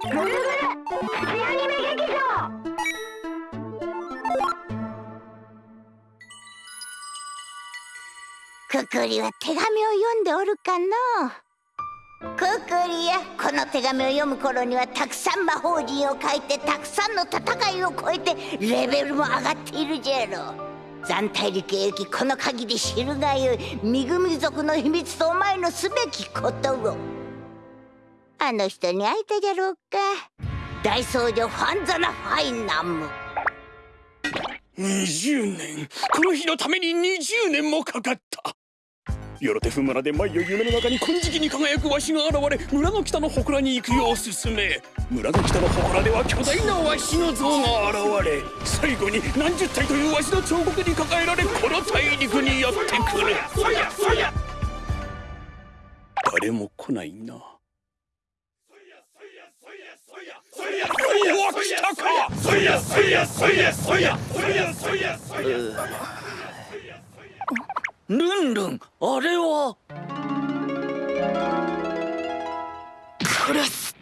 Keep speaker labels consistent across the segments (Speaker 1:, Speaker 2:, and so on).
Speaker 1: ぐるぐるアニメ劇場
Speaker 2: くくりは手紙を読んでおるかのくくりやこの手紙を読む頃にはたくさん魔法陣を書いてたくさんの戦いを超えてレベルも上がっているじゃろ。残大陸へ行きこの鍵で知るがよいミグミ族の秘密とお前のすべきことを。あの人に会えたじゃろうか。大僧侶ファンザナ・ファイナム。
Speaker 3: 20年。この日のために20年もかかった。よろてふ村で毎夜夢の中に金色に輝くわしが現れ村の北の祠に行くよう進め。村の北の祠では巨大なわしの像が現れ最後に何十体というわしの彫刻に抱えられこの大陸にやってくる。誰も来ないなおお来たかそいやそいやそいやそいやそいやそいやそいや。ルンルンあれは？クラス。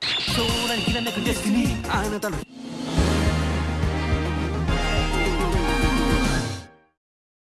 Speaker 4: 空にきらめくデスティニー。あなたの